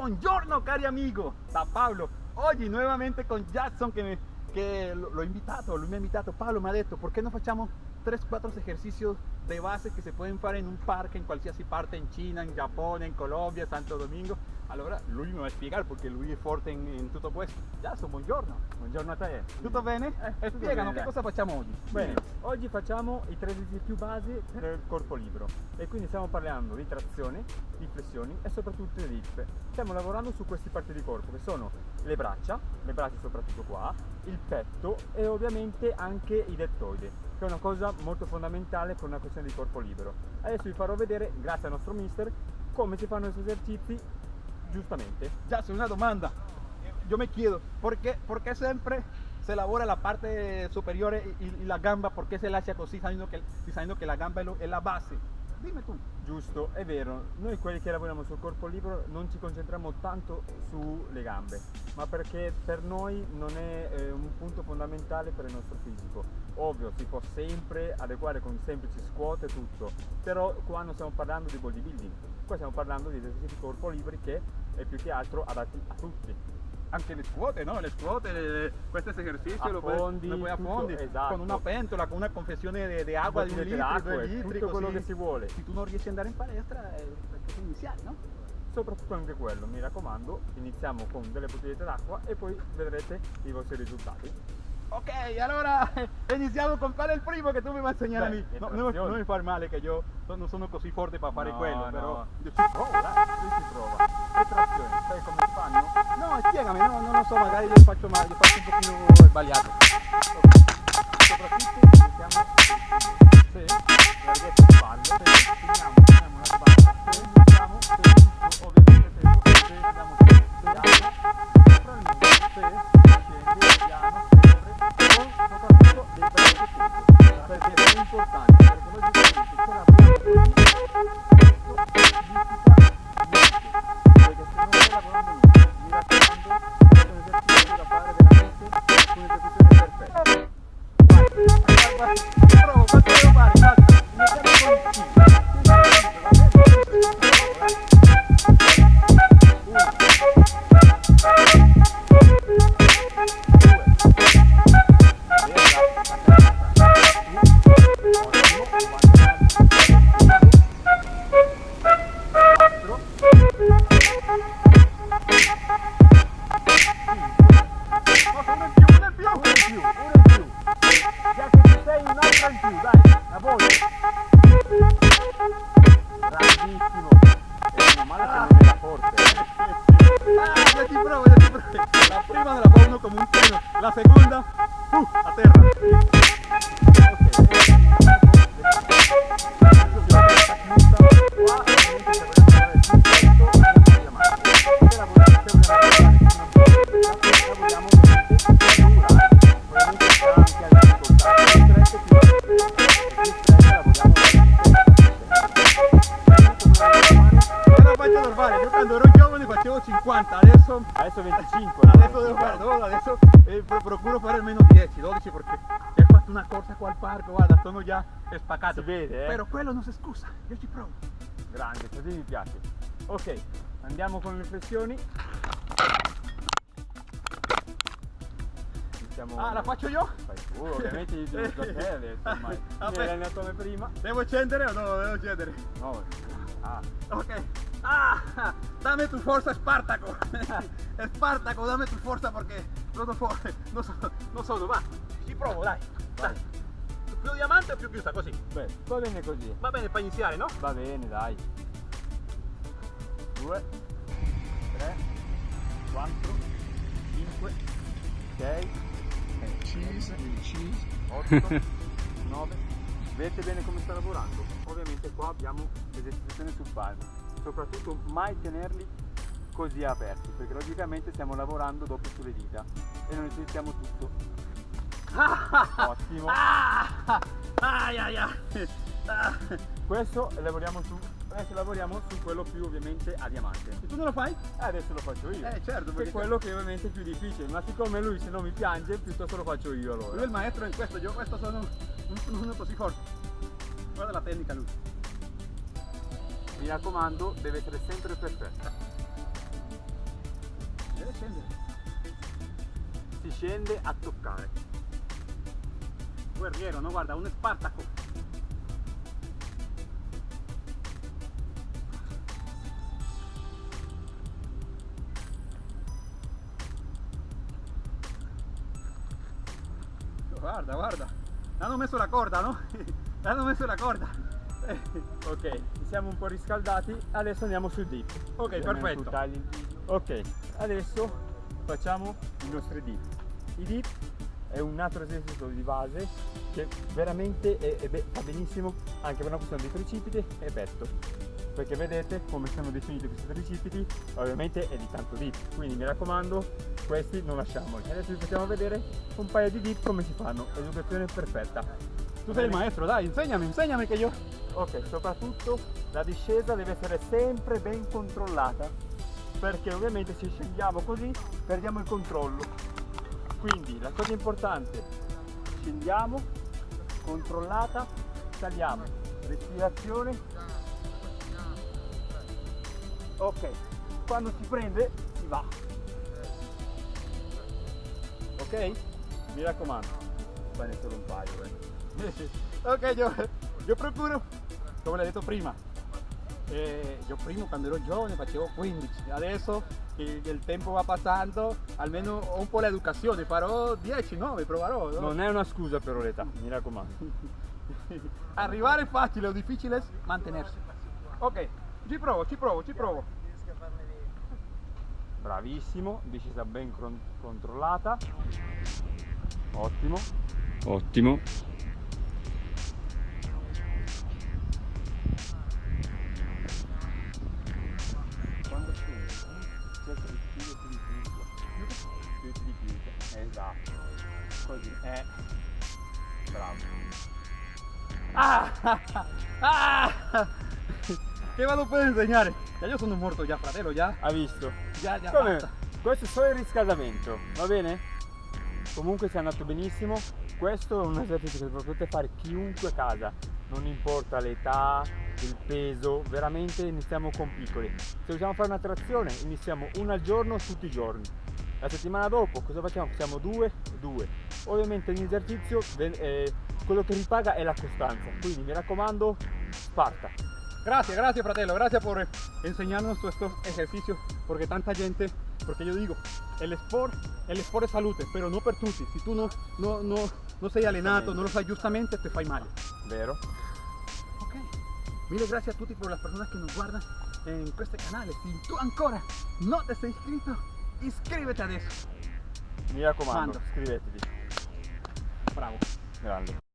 Buongiorno cari amigo, da Paolo. Oggi nuovamente con Jackson che, che l'ho invitato, lui ha invitato, Paolo mi ha detto, ¿por qué no facciamo 3-4 ejercicios de base que se pueden fare in un parco in qualsiasi parte, in Cina, in Giappone, in Colombia, Santo Domingo. Allora lui mi va a spiegare perché lui è forte in, in tutto questo. Jason, buongiorno. Buongiorno a te. Tutto bene? Eh, e tutto spiegano bene, che cosa facciamo oggi. Bene, oggi facciamo i tre esercizi più base per il corpo libero e quindi stiamo parlando di trazione, di flessioni e soprattutto di hip. Stiamo lavorando su queste parti di corpo che sono le braccia, le braccia soprattutto qua, il petto e ovviamente anche i deltoidi, che è una cosa molto fondamentale per una questione di corpo libero. Adesso vi farò vedere, grazie al nostro mister, come si fanno questi esercizi giustamente. Jason, una domanda. Yo me chiedo, ¿por qué, siempre se elabora la parte superior y, la gamba? ¿Por qué se la hace así sabiendo que, la gamba es la base? Dime tú. Giusto, è vero, noi quelli che lavoriamo sul corpo libero non ci concentriamo tanto sulle gambe, ma perché per noi non è eh, un punto fondamentale per il nostro fisico. Ovvio, si può sempre adeguare con semplici squat e tutto, però qua non stiamo parlando di bodybuilding, qua stiamo parlando di esercizi di corpo liberi che è più che altro adatti a tutti. Anche le scuote, no? Le scuote, le- questo esercizio lo puoi, Affondi, lo puoi tutto, affondi esatto. con una pentola, con una confezione di, acqua di Bottiglie d'acqua due litri, tutto quello che si vuole. Se tu non riesci ad andare in palestra, è perché iniziare, no? Soprattutto anche quello, mi raccomando, iniziamo con delle bottigliette d'acqua e poi vedrete i vostri risultati. Ok, allora iniziamo con qual è il primo che tu mi vai a insegnare a Beh, me. le No, non, mi- trazioni. non mi far male che io non sono così forte per fare No, quello, no. però io ci provo, dai. Qui si prova. Le trazioni, sai come si fanno? No, spiegami, no, non lo so, magari io faccio male, io faccio un pochino sbagliato. Soprattutto importante, Bravissimo. E meno male che non era forte. eh. Ah, io ci provo, io ci provo. La prima me la fa uno come un treno, la seconda, uh, a Faccio normale, io quando ero giovane facevo 50, adesso Adesso 25. Adesso devo fare, no, adesso eh, pro- procuro fare almeno 10, 12 perché ho fatto una corsa qua al parco, guarda, sono già spaccato. Si vede, eh? Però quello non si scusa, io ci provo. Grande, così mi piace. Ok, andiamo con le flessioni. Ah, la faccio io? Fai tu, ovviamente io devo ormai. Vabbè. Mi eri come prima? Devo scendere o no? Devo scendere. No. Ah, Ok. Ah, dame tu fuerza, Espartaco. Espartaco, dame tu fuerza perché non sono forte, non sono, non sono, va. Ci provo, dai. Vai. dai. Più diamante o più chiusa, così? beh, va bene così. Va bene per iniziare, no? Va bene, dai. 2, 3, 4, 5, 6, cheese, cheese. 8, 9. Vedete bene come sta lavorando? Ovviamente qua abbiamo l'esecuzione sul palmo. Soprattutto mai tenerli così aperti, perché logicamente stiamo lavorando dopo sulle dita e non necessitiamo tutto. Ottimo. Ah. Ah. Questo lavoriamo su. Adesso lavoriamo su quello più ovviamente a diamante. E tu non lo fai? Eh, adesso lo faccio io. Eh, certo, perché è quello che ovviamente è più difficile, ma siccome lui se non mi piange, piuttosto lo faccio io lui è allora. il maestro in questo, io questo sono un, uno così forte. Guarda la tecnica lui. Mi raccomando, deve essere sempre perfetta. scendere. Si scende a toccare. Guerriero, no? Guarda, un Spartaco. Guarda, guarda. Hanno messo la corda, no? Hanno messo la corda. Ok, ci siamo un po' riscaldati, adesso andiamo sul dip. Ok, Ovviamente perfetto. Ok, adesso facciamo i nostri dip. I dip è un altro esercizio di base che veramente è- è be- fa benissimo anche per una questione di tricipiti e petto. Perché vedete come sono definiti questi tricipiti, ovviamente è di tanto dip, quindi mi raccomando, questi non lasciamoli. Adesso vi facciamo vedere un paio di dip come si fanno, educazione perfetta. Tu sei il maestro, dai, insegnami, insegnami che io... Ok, soprattutto la discesa deve essere sempre ben controllata perché ovviamente se scendiamo così perdiamo il controllo. Quindi la cosa importante, scendiamo, controllata, saliamo, respirazione. Ok, quando si prende si va. Ok? Mi raccomando, bene solo un paio. Eh. Ok, yo, yo procuro, come l'hai detto prima, eh, io prima quando ero giovane facevo 15, adesso che il tempo va passando, almeno ho un po' l'educazione, farò 10, 9, proverò. no? Non è una scusa per l'età, mi raccomando. Arrivare è facile, lo difficile è mantenersi. Ok, ci provo, ci provo, ci provo. Bravissimo, discesa ben controllata. Ottimo. Ottimo. Ah, ah, che vado per insegnare? Ya io sono morto già, fratello, già. Ha visto? Già, già Come? basta. Questo è solo il riscaldamento, va bene? Comunque si è andato benissimo. Questo è un esercizio che potete fare chiunque a casa, non importa l'età, il peso, veramente iniziamo con piccoli. Se vogliamo fare una trazione, iniziamo una al giorno tutti i giorni. La settimana dopo cosa facciamo? Facciamo due, due. Ovviamente ogni esercizio eh, quello che ripaga è la costanza, quindi mi raccomando, Sparta. Gracias, gracias, fratello. Gracias por enseñarnos todo estos ejercicios. Porque tanta gente, porque yo digo, el sport, el sport es salute, pero no per tutti. Si tú no, no, no, no sei allenato, no lo fai giustamente, te fai male. Vero? Ok. Mille gracias a tutti por las personas que nos guardan en este canal. Si tú ancora no te sei iscritto, iscríbete adesso. Mi raccomando, Mando. iscrivetevi. Bravo. Grande.